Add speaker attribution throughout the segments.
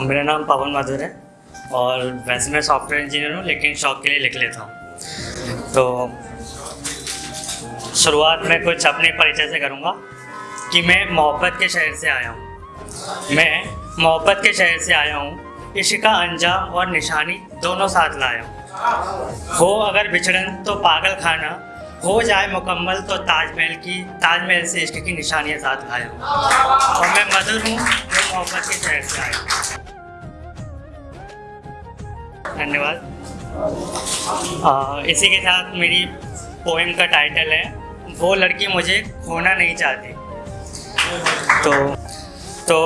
Speaker 1: मेरा नाम पवन माधुर है और वैसे मैं सॉफ्टवेयर इंजीनियर हूँ, लेकिन शौक के लिए लिख लेता हूँ। तो शुरुआत में कुछ अपने परिचय से करूँगा कि मैं मोहब्बत के शहर से आया हूँ। मैं मोहब्बत के शहर से आया हूँ, इश्क का अंजाम और निशानी दोनों साथ लाया हूँ। हो अगर बिछड़न तो पागल खाना, हो जाए मुकम्मल तो ताजमहल की, ताजमहल से इश्क की निशानियाँ साथ लाया हूँ। और मैं मधुर हूँ जो मोहब्बत के शहर से आया हूँ। धन्यवाद। इसी के साथ मेरी पोएम का टाइटल है, वो लड़की मुझे खोना नहीं चाहती। तो तो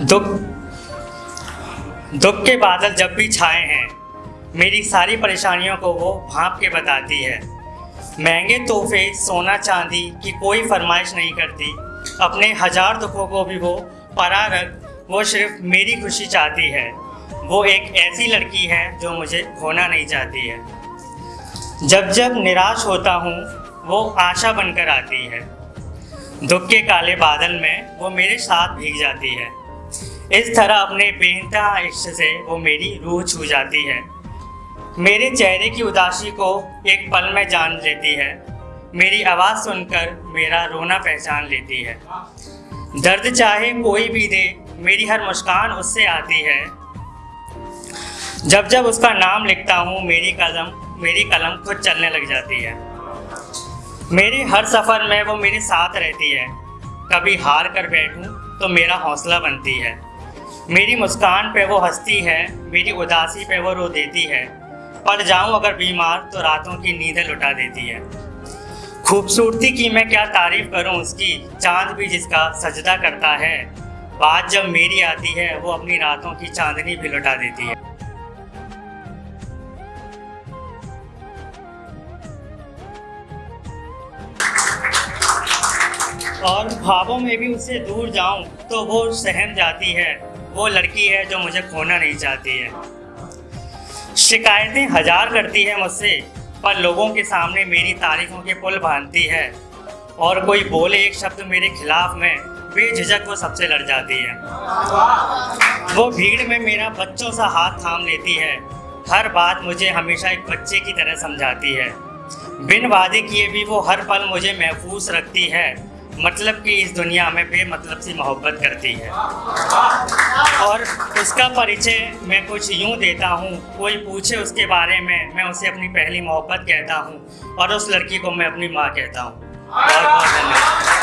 Speaker 1: दुख दुख के बादल जब भी छाए हैं, मेरी सारी परेशानियों को वो भाप के बताती है। महँगे तोहफे, सोना चांदी की कोई फरमाइश नहीं करती। अपने हज़ार दुखों को भी वो परा रख वो सिर्फ़ मेरी खुशी चाहती है। वो एक ऐसी लड़की है जो मुझे खोना नहीं चाहती है। जब जब निराश होता हूँ, वो आशा बनकर आती है। दुख के काले बादल में वो मेरे साथ भीग जाती है। इस तरह अपने बेनतहा इश्क से वो मेरी रूह छू जाती है। मेरे चेहरे की उदासी को एक पल में जान लेती है। मेरी आवाज़ सुनकर मेरा रोना पहचान लेती है। दर्द चाहे कोई भी दे, मेरी हर मुस्कान उससे आती है। जब जब उसका नाम लिखता हूँ, मेरी कलम मेरी कलम खुद चलने लग जाती है। मेरे हर सफ़र में वो मेरे साथ रहती है। कभी हार कर बैठूं तो मेरा हौसला बनती है। मेरी मुस्कान पे वो हंसती है, मेरी उदासी पे वो रो देती है। पड़ जाऊँ अगर बीमार तो रातों की नींदें लुटा देती है। खूबसूरती की मैं क्या तारीफ़ करूँ उसकी? चाँद भी जिसका सजदा करता है। बात जब मेरी आती है, वो अपनी रातों की चांदनी भी लुटा देती है। और ख्वाबों में भी उससे दूर जाऊँ तो वो सहम जाती है। वो लड़की है जो मुझे खोना नहीं चाहती है। शिकायतें हज़ार करती है मुझसे, पर लोगों के सामने मेरी तारीफों के पुल बांधती है। और कोई बोले एक शब्द मेरे खिलाफ में, बेझिझक वो सबसे लड़ जाती है। वो भीड़ में मेरा बच्चों सा हाथ थाम लेती है। हर बात मुझे हमेशा एक बच्चे की तरह समझाती है। बिन वादे किए भी वो हर पल मुझे महफूज रखती है। मतलब कि इस दुनिया में बेमतलब सी मोहब्बत करती है। और उसका परिचय मैं कुछ यूँ देता हूँ, कोई पूछे उसके बारे में, मैं उसे अपनी पहली मोहब्बत कहता हूँ और उस लड़की को मैं अपनी माँ कहता हूँ। बहुत बहुत धन्यवाद।